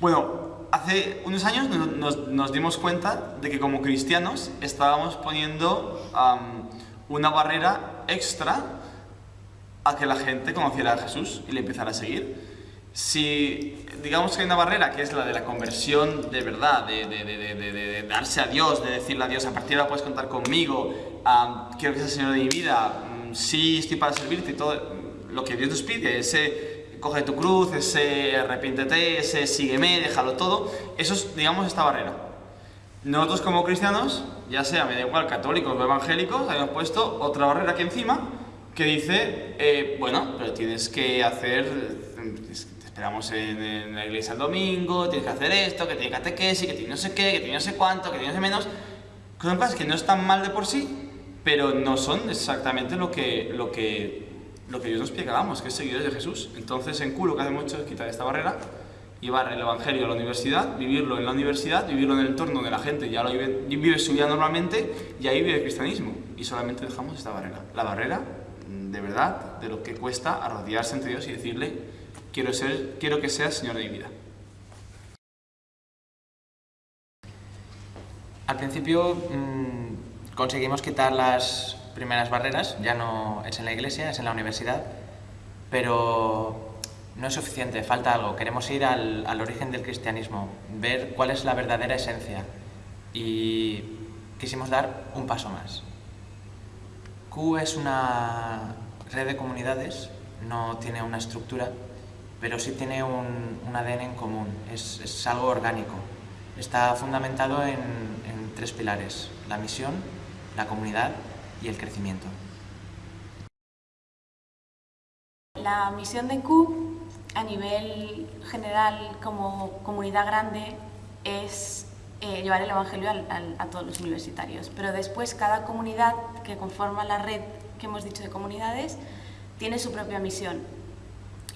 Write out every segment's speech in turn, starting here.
Bueno, hace unos años nos, dimos cuenta de que como cristianos estábamos poniendo una barrera extra a que la gente conociera a Jesús y le empezara a seguir. Si digamos que hay una barrera que es la de la conversión de verdad, de darse a Dios, de decirle a Dios, a partir de ahora puedes contar conmigo, quiero que seas el Señor de mi vida, mm, sí estoy para servirte y todo lo que Dios nos pide, ese coge tu cruz, ese arrepiéntete, ese sígueme, déjalo todo, eso es, digamos, esta barrera. Nosotros como cristianos, ya sea, me da igual, católicos o evangélicos, habíamos puesto otra barrera aquí encima que dice, eh, bueno, pero tienes que hacer, te esperamos en, la iglesia el domingo, tienes que hacer esto, que tiene catequesis, que tiene no sé qué, que tiene no sé cuánto, que tiene no sé menos, cosas que no están mal de por sí, pero no son exactamente lo que, lo que lo que Dios nos pide que hagamos, que es seguidores de Jesús. Entonces en Q lo que hace mucho es quitar esta barrera, llevar el Evangelio a la universidad, vivirlo en la universidad, vivirlo en el entorno donde la gente ya lo vive, su vida normalmente y ahí vive el cristianismo. Y solamente dejamos esta barrera. La barrera, de verdad, de lo que cuesta arrodillarse ante Dios y decirle, quiero, ser, quiero que seas Señor de mi vida. Al principio mmm, conseguimos quitar las primeras barreras, ya no es en la iglesia, es en la universidad, pero no es suficiente, falta algo. Queremos ir al, al origen del cristianismo, ver cuál es la verdadera esencia y quisimos dar un paso más. Q es una red de comunidades, no tiene una estructura, pero sí tiene un, un ADN en común, es, es, algo orgánico. Está fundamentado en, en tres pilares, la misión, la comunidad y el crecimiento. La misión de Q a nivel general como comunidad grande es eh, llevar el Evangelio a todos los universitarios, pero después cada comunidad que conforma la red que hemos dicho de comunidades tiene su propia misión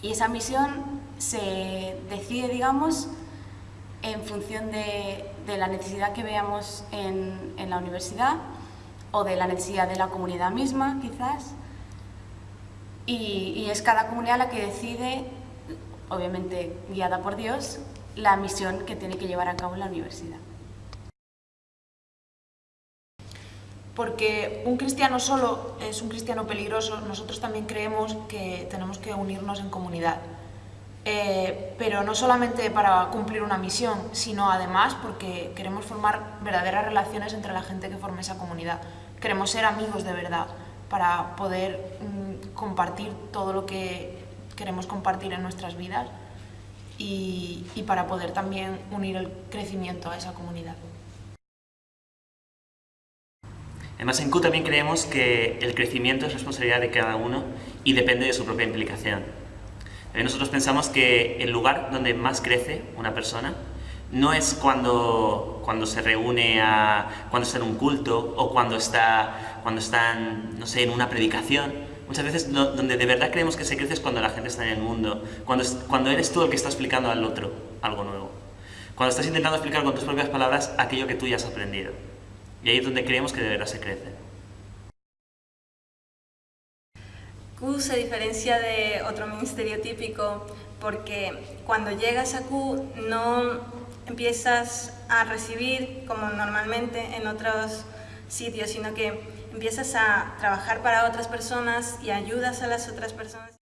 y esa misión se decide, digamos, en función de, la necesidad que veamos en la universidad o de la necesidad de la comunidad misma, quizás. Y, es cada comunidad la que decide, obviamente guiada por Dios, la misión que tiene que llevar a cabo la universidad. Porque un cristiano solo es un cristiano peligroso, nosotros también creemos que tenemos que unirnos en comunidad. Eh, pero no solamente para cumplir una misión, sino además porque queremos formar verdaderas relaciones entre la gente que forma esa comunidad. Queremos ser amigos de verdad para poder mm, compartir todo lo que queremos compartir en nuestras vidas y, y para poder también unir el crecimiento a esa comunidad. Además, en Q también creemos que el crecimiento es responsabilidad de cada uno y depende de su propia implicación. Eh, nosotros pensamos que el lugar donde más crece una persona no es cuando, cuando se reúne, a, cuando está en un culto o cuando está, cuando está en, no sé, en una predicación. Muchas veces donde de verdad creemos que se crece es cuando la gente está en el mundo, cuando, cuando eres tú el que está explicando al otro algo nuevo. Cuando estás intentando explicar con tus propias palabras aquello que tú ya has aprendido. Y ahí es donde creemos que de verdad se crece. Q se diferencia de otro ministerio típico porque cuando llegas a Q no empiezas a recibir como normalmente en otros sitios, sino que empiezas a trabajar para otras personas y ayudas a las otras personas.